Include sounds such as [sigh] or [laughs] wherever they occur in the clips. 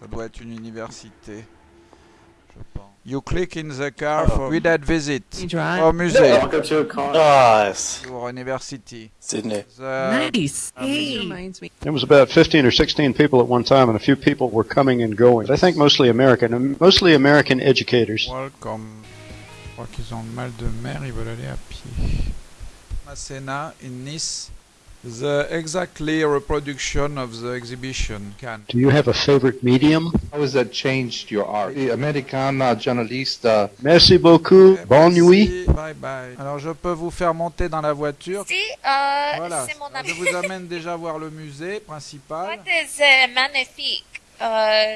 Ça doit être une université. Je pense. You click in the car for guided visit. Au musée. Welcome to a con. Nice. Or university. Sydney. The- Nice. Hey. reminds me. There was about 15 or 16 people at one time, and a few people were coming and going. But I think mostly American, mostly American educators. Welcome. Je crois qu'ils ont le mal de mer, ils veulent aller à pied. Masséna in Nice. The exactly reproduction of the exhibition. Can. Do you have a favorite medium? How has that changed your art? Americana, journalista, Merci beaucoup. Bonne nuit. Bye bye. Alors je peux vous faire monter dans la voiture. Si, euh, Voilà. c'est mon ami. Je vous amène [laughs] déjà voir le musée principal. C'est magnifique? Euh,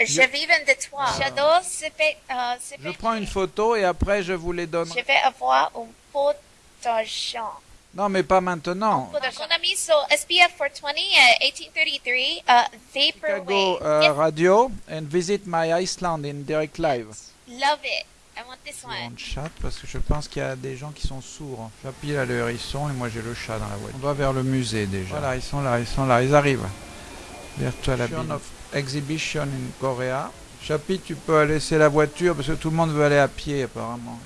je vis de toi. J'adore ce fait, euh, Je prends une photo et après je vous les donne. Je vais avoir un pot d'argent. Non, mais pas maintenant. Mon ami sur SPF 420, uh, 1833, uh, Chicago Vaporwave. uh, Radio and visit my Iceland in direct live. love it. I want this On one. chat parce que je pense qu'il y a des gens qui sont sourds. Chapi a le hérisson et moi j'ai le chat dans la voiture. On doit vers le musée déjà. Voilà, ils sont là, ils sont là, ils arrivent. Virtual of Exhibition in Korea. Chapi, tu peux laisser la voiture parce que tout le monde veut aller à pied apparemment.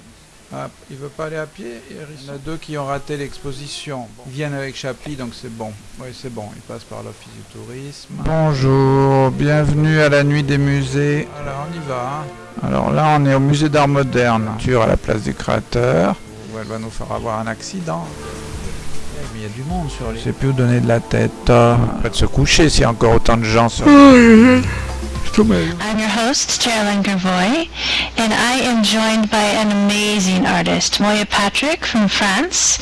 Ah, il veut pas aller à pied Il y en a deux qui ont raté l'exposition. Ils viennent avec Chapi donc c'est bon. Oui, c'est bon, ils passent par l'office du tourisme. Bonjour, bienvenue à la nuit des musées. Alors on y va. hein. Alors là, on est au musée d'art moderne. Voiture à la place du créateur. Où elle va nous faire avoir un accident. Mais il y a du monde sur les. Je sais plus où donner de la tête. Près de se coucher s'il y a encore autant de gens sur. I'm your host, Geraldine Gervoy, and I am joined by an amazing artist, Moya Patrick from France.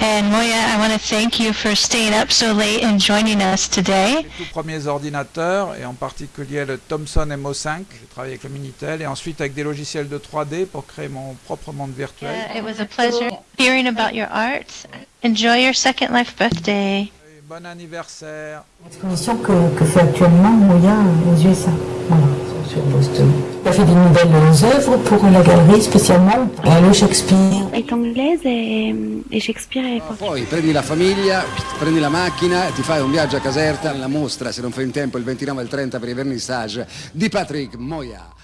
And Moya, I want to thank you for staying up so late and joining us today. Les tout premiers ordinateurs, et en particulier le Thomson MO5. J'ai travaillé avec le Minitel, et ensuite avec des logiciels de 3D pour créer mon propre monde virtuel. It was a pleasure hearing about your art. Enjoy your Second Life birthday. Bon anniversaire. L'exposition que, que fait actuellement Moya aux USA. Voilà, sur Boston. Il a fait des nouvelles œuvres pour la galerie spécialement. Euh, le Shakespeare. È inglese e, e Shakespeare è Poi prendi la famiglia, prendi la macchina, ti fai un viaggio a Caserta, la mostra, se non fai in tempo, il 29 e il 30 per i vernissage di Patrick Moya.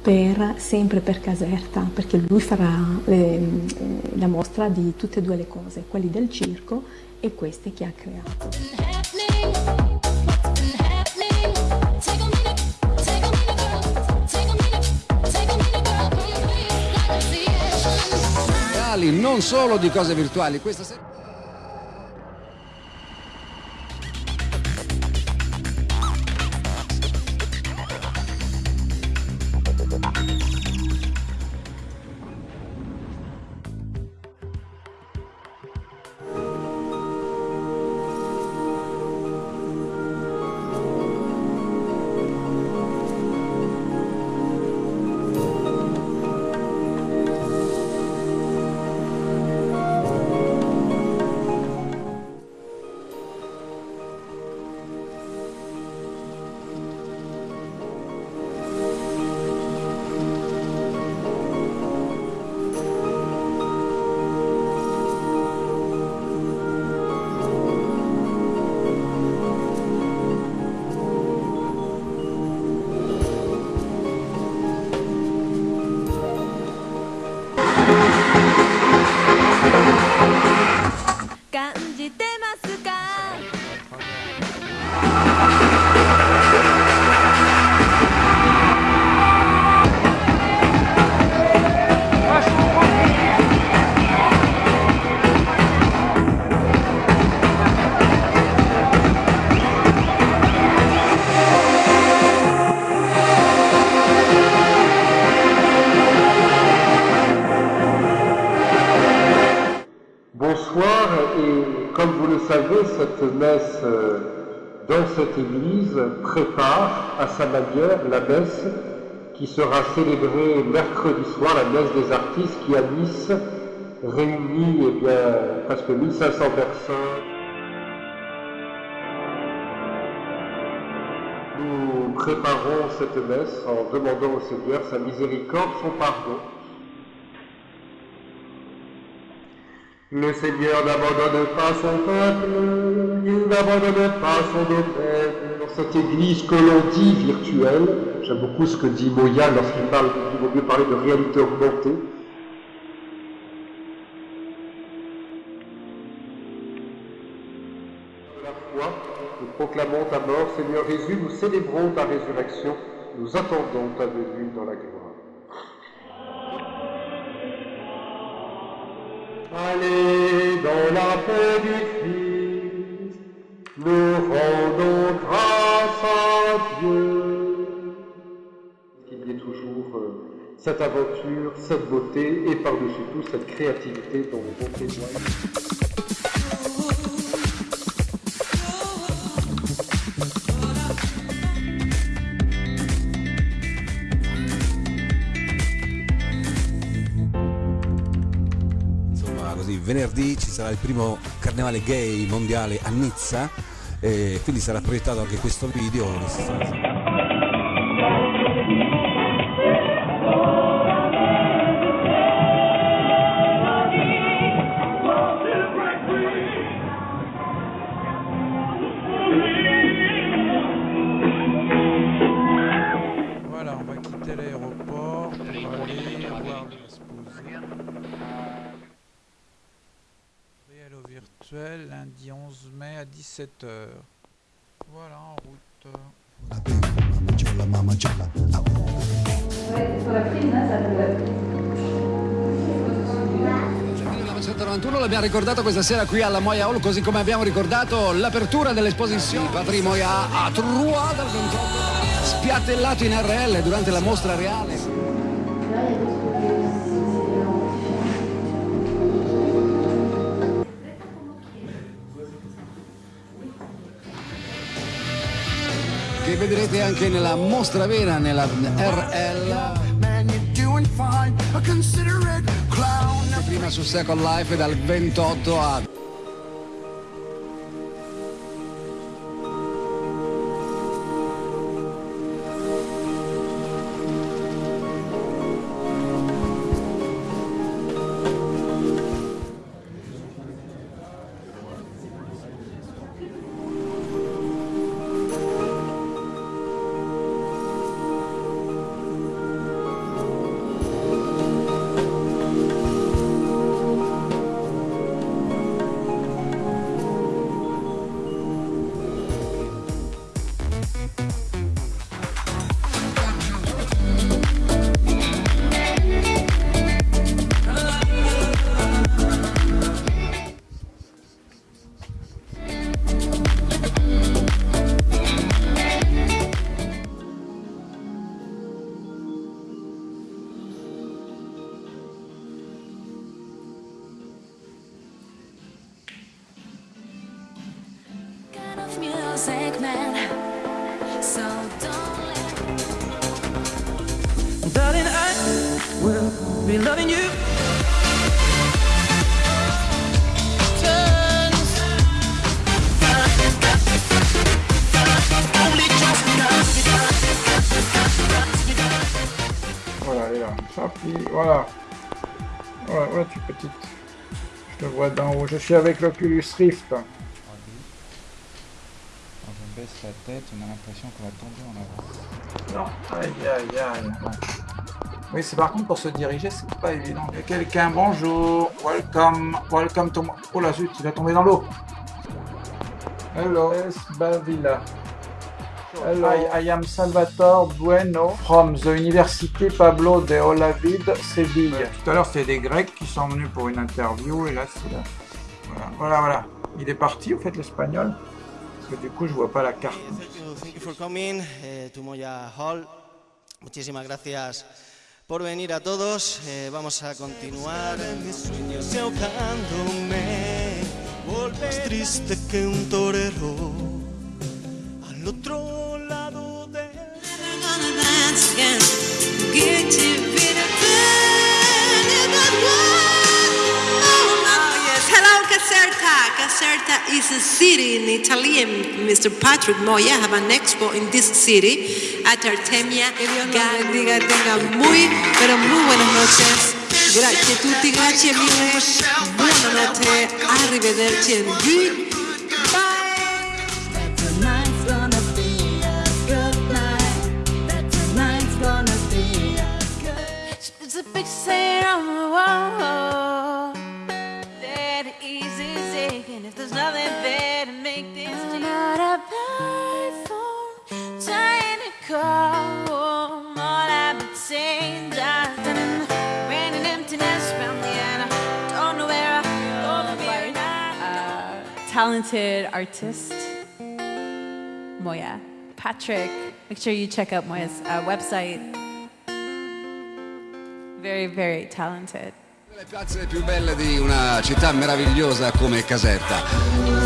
Per, sempre per Caserta, perché lui farà le- eh, la mostra di tutte e due le cose, quelli del circo e queste che ha creato. Non solo di cose virtuali. Questa sera... cette messe euh, dans cette église prépare à sa manière la messe qui sera célébrée mercredi soir, la messe des artistes qui à Nice réunit eh bien, presque 1500 personnes. Nous préparons cette messe en demandant au Seigneur sa miséricorde, son pardon. Le Seigneur n'abandonne pas son peuple, il n'abandonne pas son domaine, cette église que l'on dit virtuelle, j'aime beaucoup ce que dit Moya lorsqu'il parle, il vaut mieux parler de réalité augmentée. De la foi, nous proclamons ta mort, Seigneur Jésus, nous célébrons ta résurrection, nous attendons ta venue dans la gloire. Allez dans la paix du Christ, nous rendons grâce à Dieu. Qu'il y ait toujours euh, cette aventure, cette beauté et par-dessus tout cette créativité dont on témoigne. Insomma, venerdì ci sarà il primo carnevale gay mondiale a Nizza e quindi sarà proiettato anche questo video. À 17h. Voilà, en route. Nel 1991 l'abbiamo ricordato questa sera qui alla Moya Hall, così come abbiamo ricordato l'apertura dell'esposizione Patrick Moya a Troyes dal 28, spiattellato in RL durante la mostra reale. Che vedrete anche nella mostra vera, nella RL. Prima su Second Life dal 28 a Voilà, elle est là. Chapi, voilà. Voilà, voilà, tu petite. Je te vois d'en haut. Je suis avec l'Oculus Rift. Baisse la tête, on a l'impression qu'on va tomber en avant. Non, aïe aïe aïe. Oui, c'est par contre pour se diriger, c'est pas évident. Il y a quelqu'un, bonjour, welcome, welcome to... Oh la zut, il va tomber dans l'eau. Hello, Esbavilla. Hello, I, I am Salvatore Bueno from the Université Pablo de Olavid, Séville. tout à l'heure, c'était des Grecs qui sont venus pour une interview, et là, c'est là. Voilà, voilà, voilà. Il est parti, au fait, l'espagnol? Que du coup, je vois pas la carte. Thank you for coming eh, to Moya Hall. Muchísimas gracias por venir a todos. Eh, vamos a continuar. Mis sueños y ahogándome. Más triste que un torero. Al otro lado de. Caserta. Caserta is a city in Italy, and Mr. Patrick Moya have an expo in this city at Artemia. Que Dios los bendiga, tengan muy, pero muy buenas noches. Grazie a tutti, grazie mille. Buona notte, arrivederci and goodbye. It's on the wall. Talented artist, Moya. Patrick, make sure you check out Moya's uh, website. Very, very talented. Le piazze più belle di una città meravigliosa come Caserta.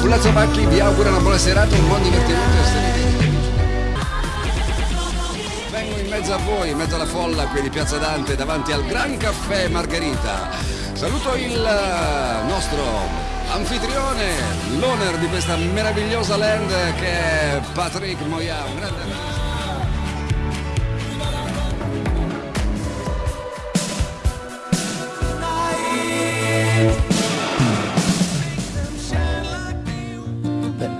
Fulazzo Pacchi vi augura una buona serata, un buon divertimento e state Vengo in mezzo a voi, in mezzo alla folla qui di Piazza Dante, davanti al Gran Caffè Margherita. Saluto il eh, nostro anfitrione, l'owner di questa meravigliosa land che è Patrick Moya, un grande amico.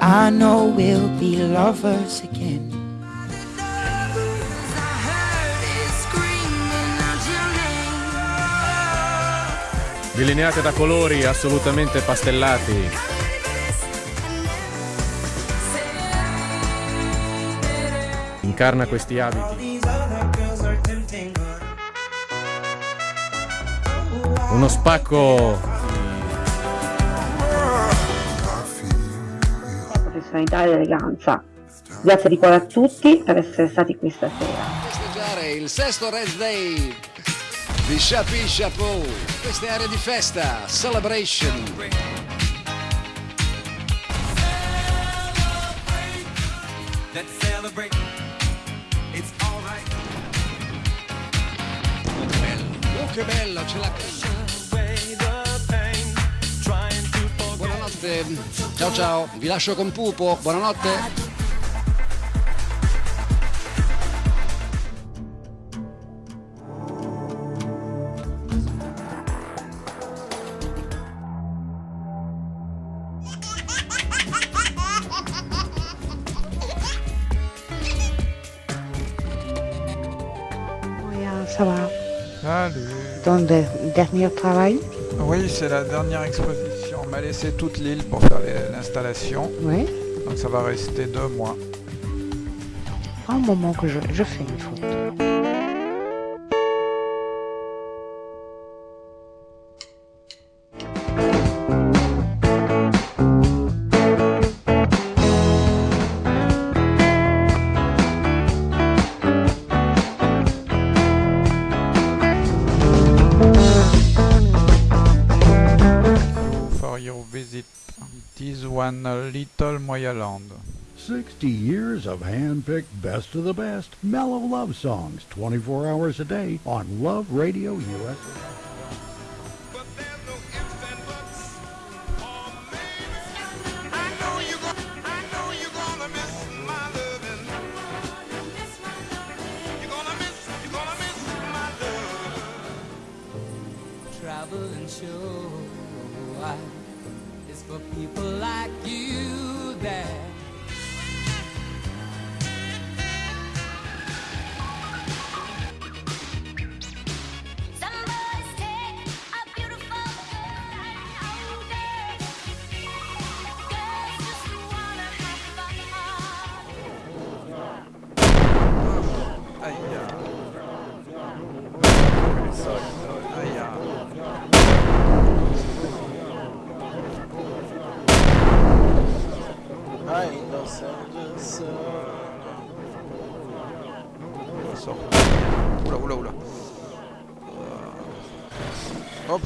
I know we'll be lovers again. Delineate da colori assolutamente pastellati. Incarna questi abiti. Uno spacco professionalità ed eleganza. Grazie di cuore a tutti per essere stati qui stasera. festeggiare il sesto Red Day di Chapi Chapeau. Queste aree di festa, celebration. Let's celebrate. It's alright. Oh che bello, ce l'ha Buonanotte, ciao ciao, vi lascio con Pupo, buonanotte. Ça va Salut. Ton de- dernier travail Oui, c'est la dernière exposition. On m'a laissé toute l'île pour faire les- l'installation. Oui. Donc ça va rester deux mois. Un moment que je, je fais une photo. Little Moyaland. 60 years of hand-picked best of the best mellow love songs 24 hours a day on Love Radio USA. Oula, oula, oula. Euh, Hop.